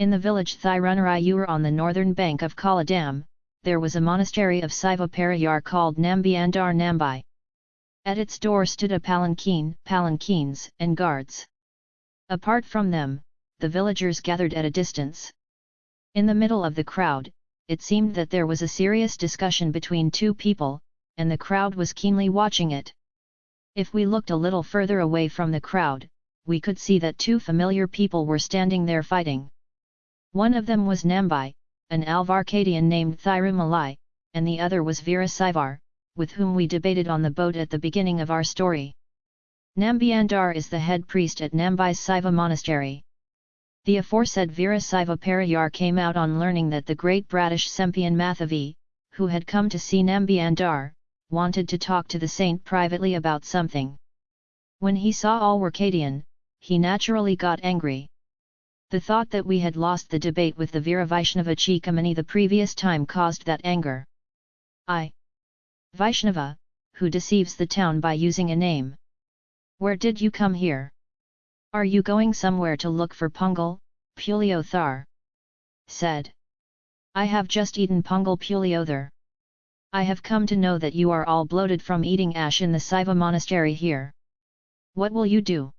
In the village Thirunarayur on the northern bank of Kala Dam, there was a monastery of Saiva Parayar called Nambiandar Nambai. At its door stood a palanquin, palanquins, and guards. Apart from them, the villagers gathered at a distance. In the middle of the crowd, it seemed that there was a serious discussion between two people, and the crowd was keenly watching it. If we looked a little further away from the crowd, we could see that two familiar people were standing there fighting. One of them was Nambai, an Alwarkadian named Thirumalai, and the other was Veera Saivar, with whom we debated on the boat at the beginning of our story. Nambiandar is the head priest at Nambai Saiva Monastery. The aforesaid Veera Saiva Parayar came out on learning that the great Bratish Sempian Mathavi, who had come to see Nambiandar, wanted to talk to the saint privately about something. When he saw all Alwarkadian, he naturally got angry. The thought that we had lost the debate with the Veera Chikamani the previous time caused that anger. I. Vaishnava, who deceives the town by using a name. Where did you come here? Are you going somewhere to look for Pungal, Puliothar? Said. I have just eaten Pungal Puliothar. I have come to know that you are all bloated from eating ash in the Saiva monastery here. What will you do?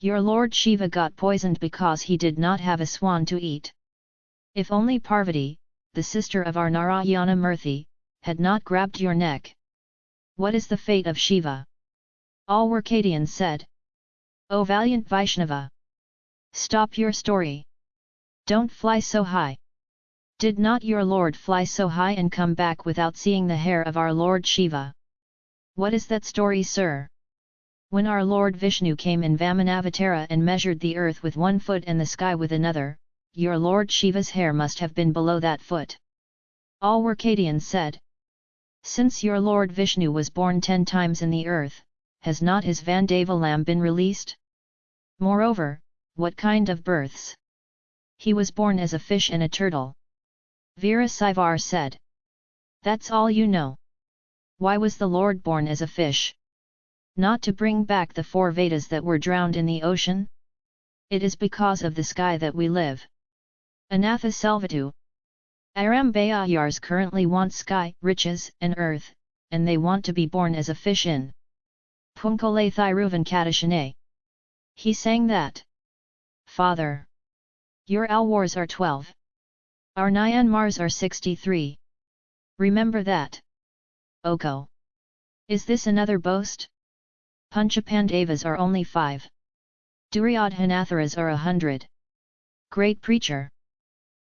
Your Lord Shiva got poisoned because he did not have a swan to eat. If only Parvati, the sister of our Narayana Murthy, had not grabbed your neck. What is the fate of Shiva? Alwarkadian said. O valiant Vaishnava! Stop your story! Don't fly so high! Did not your lord fly so high and come back without seeing the hair of our Lord Shiva? What is that story sir? When our Lord Vishnu came in Vamanavatara and measured the earth with one foot and the sky with another, your Lord Shiva's hair must have been below that foot. Alwarkadian said. Since your Lord Vishnu was born ten times in the earth, has not his Vandavalam been released? Moreover, what kind of births? He was born as a fish and a turtle. Veera Saivar said. That's all you know. Why was the Lord born as a fish? Not to bring back the four Vedas that were drowned in the ocean? It is because of the sky that we live. Anatha Selvatu Arambayayars currently want sky, riches, and earth, and they want to be born as a fish in Punkole Thiruvan Kadashane. He sang that. Father! Your Alwars are twelve. Our Nyanmars are sixty-three. Remember that. Oko. Is this another boast? Panchapandavas are only five. Duryodhanatharas are a hundred. Great preacher!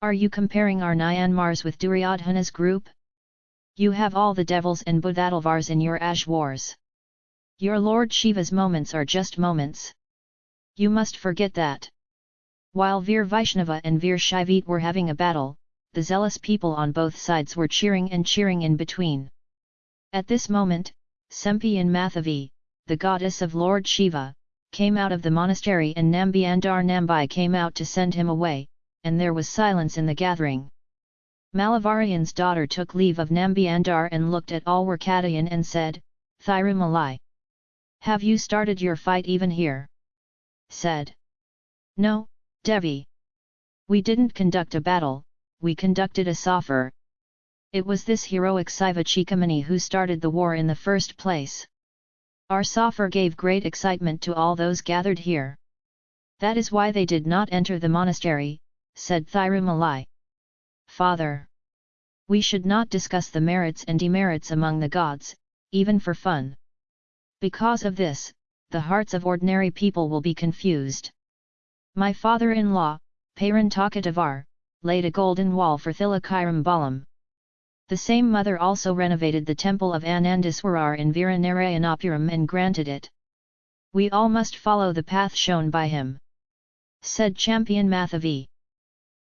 Are you comparing our Nyanmars with Duryodhana's group? You have all the devils and Buddhatalvars in your ash wars. Your Lord Shiva's moments are just moments. You must forget that. While Veer Vaishnava and Veer Shaivit were having a battle, the zealous people on both sides were cheering and cheering in between. At this moment, Sempi and Mathavi, the goddess of Lord Shiva, came out of the monastery and Nambiandar Nambai came out to send him away, and there was silence in the gathering. Malavarian's daughter took leave of Nambiandar and looked at Alwarkadayan and said, Thirumalai. Have you started your fight even here? Said. No, Devi. We didn't conduct a battle, we conducted a soffer. It was this heroic Saiva Chikamani who started the war in the first place. Our soffer gave great excitement to all those gathered here. That is why they did not enter the monastery, said Thirumalai. Father! We should not discuss the merits and demerits among the gods, even for fun. Because of this, the hearts of ordinary people will be confused. My father-in-law, Parantakadevar, laid a golden wall for Thilakairam Balam. The same mother also renovated the temple of Anandaswarar in Viranarayanapuram and granted it. We all must follow the path shown by him. Said Sempian Mathavi.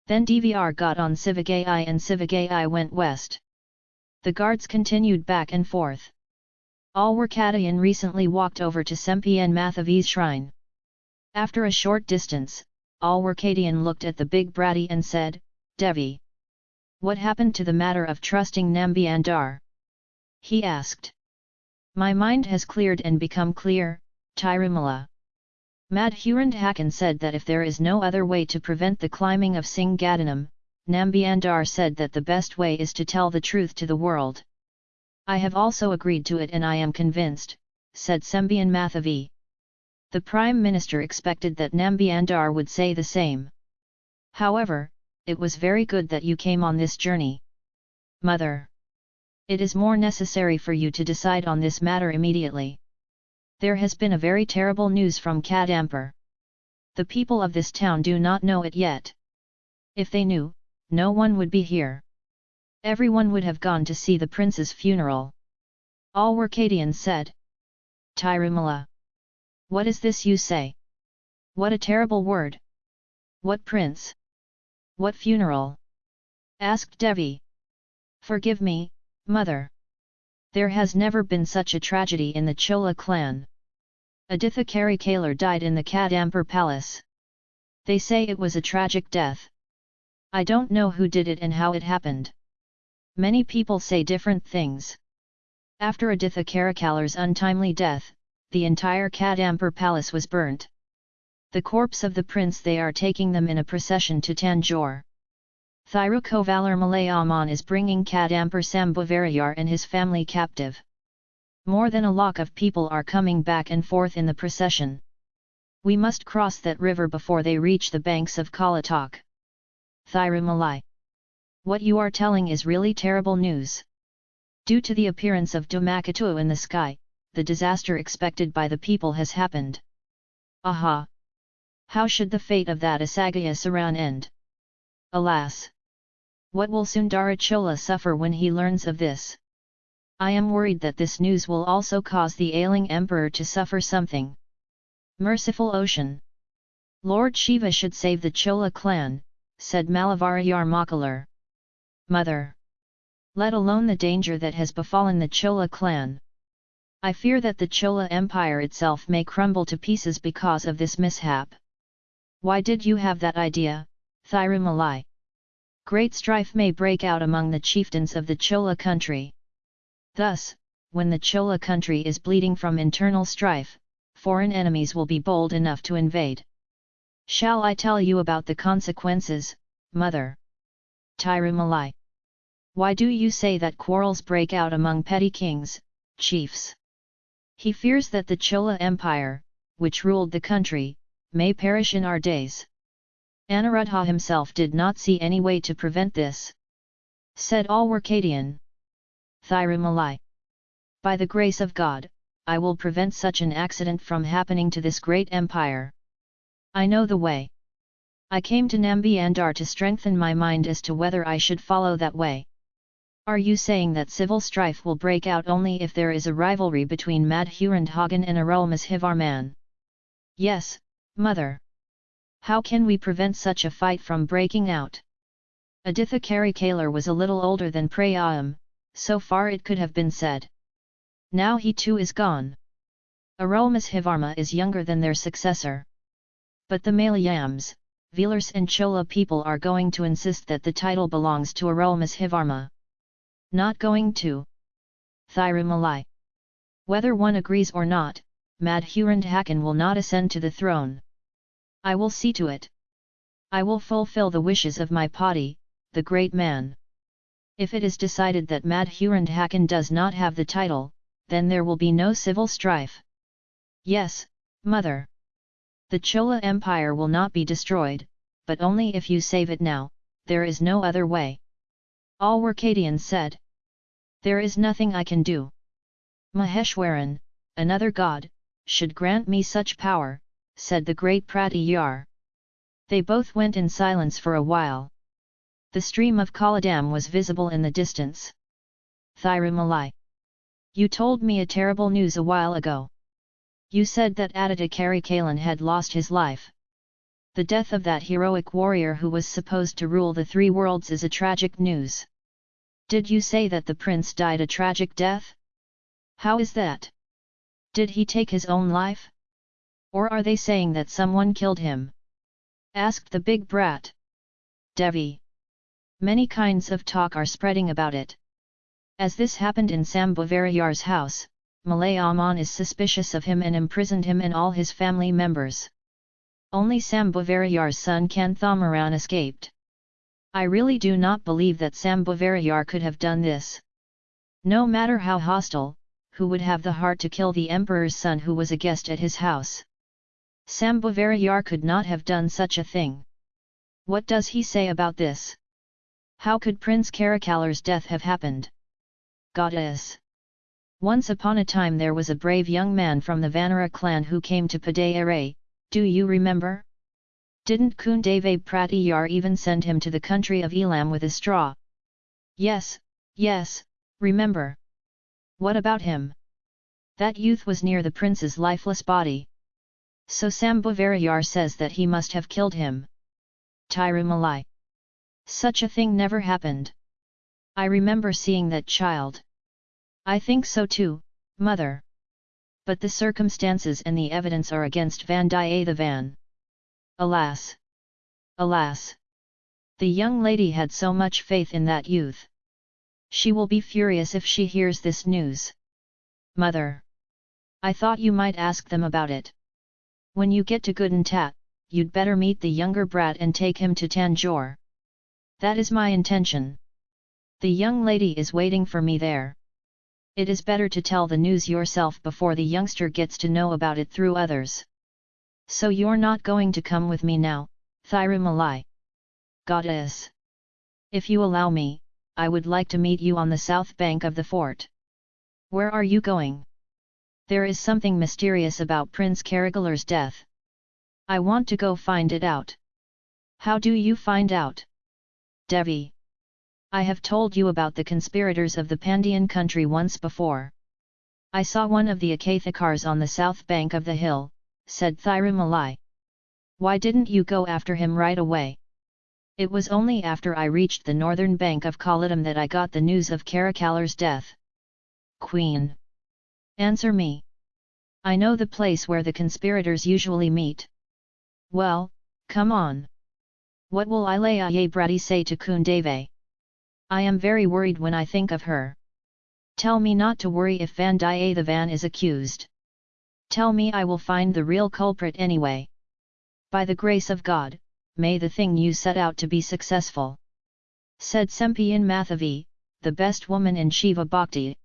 Then DVR got on Sivagai and Sivagai went west. The guards continued back and forth. Alwarkadayan recently walked over to Sempian Mathavi's shrine. After a short distance, Alwarkadian looked at the big bratty and said, Devi. What happened to the matter of trusting Nambiandar? He asked. My mind has cleared and become clear, Tirumala. Madhurandhakan said that if there is no other way to prevent the climbing of Singhadanam, Nambiandar said that the best way is to tell the truth to the world. I have also agreed to it and I am convinced, said Sembian Mathavi. The Prime Minister expected that Nambiandar would say the same. However, it was very good that you came on this journey. Mother! It is more necessary for you to decide on this matter immediately. There has been a very terrible news from Kadampur. The people of this town do not know it yet. If they knew, no one would be here. Everyone would have gone to see the prince's funeral. All Workadians said. Tirumala. What is this you say? What a terrible word! What prince? What funeral? asked Devi. Forgive me, mother. There has never been such a tragedy in the Chola clan. Aditha Karikalar died in the Kadampur palace. They say it was a tragic death. I don't know who did it and how it happened. Many people say different things. After Aditha Karikalar's untimely death, the entire Kadampur palace was burnt. The corpse of the prince they are taking them in a procession to Tanjore. Thirukovalar Malayaman is bringing Kadampur Sambhavarayar and his family captive. More than a lakh of people are coming back and forth in the procession. We must cross that river before they reach the banks of Kalatak. Thirumalai what you are telling is really terrible news. Due to the appearance of Dhomakatu in the sky, the disaster expected by the people has happened. Aha! How should the fate of that Asagaya Saran end? Alas! What will Sundarachola suffer when he learns of this? I am worried that this news will also cause the ailing emperor to suffer something. Merciful Ocean! Lord Shiva should save the Chola clan, said Malavarayar Makalar mother. Let alone the danger that has befallen the Chola clan. I fear that the Chola Empire itself may crumble to pieces because of this mishap. Why did you have that idea, Thirumalai? Great strife may break out among the chieftains of the Chola country. Thus, when the Chola country is bleeding from internal strife, foreign enemies will be bold enough to invade. Shall I tell you about the consequences, mother? Tirumalai. Why do you say that quarrels break out among petty kings, chiefs? He fears that the Chola Empire, which ruled the country, may perish in our days. Anuruddha himself did not see any way to prevent this. Said Alwarkadian. Thirumalai. By the grace of God, I will prevent such an accident from happening to this great empire. I know the way. I came to Nambiandar to strengthen my mind as to whether I should follow that way. Are you saying that civil strife will break out only if there is a rivalry between Madhurandhakan and Arulmozhivarman? Yes, mother. How can we prevent such a fight from breaking out? Aditha Karikalar was a little older than Prayam, so far it could have been said. Now he too is gone. Arulmozhivarman is younger than their successor. But the Malayams, Velars and Chola people are going to insist that the title belongs to Arulmozhivarman. Not going to. Thirumalai. Whether one agrees or not, Madhurandhakan will not ascend to the throne. I will see to it. I will fulfill the wishes of my party, the great man. If it is decided that Madhurandhakan does not have the title, then there will be no civil strife. Yes, mother. The Chola Empire will not be destroyed, but only if you save it now, there is no other way. All Workadians said. There is nothing I can do. Maheshwaran, another god, should grant me such power, said the great Pratiyar. They both went in silence for a while. The stream of Kaladam was visible in the distance. Thirumalai. You told me a terrible news a while ago. You said that Aditya Karikalan had lost his life. The death of that heroic warrior who was supposed to rule the three worlds is a tragic news. Did you say that the prince died a tragic death? How is that? Did he take his own life? Or are they saying that someone killed him? Asked the big brat. Devi. Many kinds of talk are spreading about it. As this happened in Sambhavarayar's house, Malayaman is suspicious of him and imprisoned him and all his family members. Only Sambhavarayar's son Kanthamaran escaped. I really do not believe that Sambhavarayar could have done this. No matter how hostile, who would have the heart to kill the emperor's son who was a guest at his house? Sambhavarayar could not have done such a thing. What does he say about this? How could Prince Karikalar's death have happened? Goddess! Once upon a time there was a brave young man from the Vanara clan who came to Padayare, do you remember? Didn't Kundave Pratiyar even send him to the country of Elam with a straw? Yes, yes, remember. What about him? That youth was near the prince's lifeless body. So Sambhavarayar says that he must have killed him. Tirumalai. Such a thing never happened. I remember seeing that child. I think so too, mother. But the circumstances and the evidence are against Vandiyathevan. Eh, Alas! Alas! The young lady had so much faith in that youth. She will be furious if she hears this news. Mother! I thought you might ask them about it. When you get to Goodentat, you'd better meet the younger brat and take him to Tanjore. That is my intention. The young lady is waiting for me there. It is better to tell the news yourself before the youngster gets to know about it through others. So you're not going to come with me now, Thirumalai. Goddess! If you allow me, I would like to meet you on the south bank of the fort. Where are you going? There is something mysterious about Prince Karikalar's death. I want to go find it out. How do you find out? Devi. I have told you about the conspirators of the Pandian country once before. I saw one of the Akathakars on the south bank of the hill, said Thirumalai. Why didn't you go after him right away? It was only after I reached the northern bank of Kollidam that I got the news of Karikalar's death. Queen. Answer me. I know the place where the conspirators usually meet. Well, come on. What will Ilaya Brady say to Kundave? I am very worried when I think of her. Tell me not to worry if Van Van is accused. Tell me I will find the real culprit anyway. By the grace of God, may the thing you set out to be successful. Said Sempian Mathavi, the best woman in Shiva Bhakti.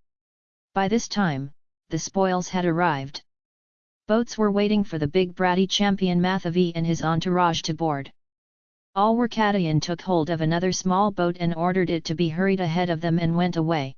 By this time, the spoils had arrived. Boats were waiting for the big bratty Sempian Mathavi and his entourage to board. Alwarkadayan took hold of another small boat and ordered it to be hurried ahead of them and went away.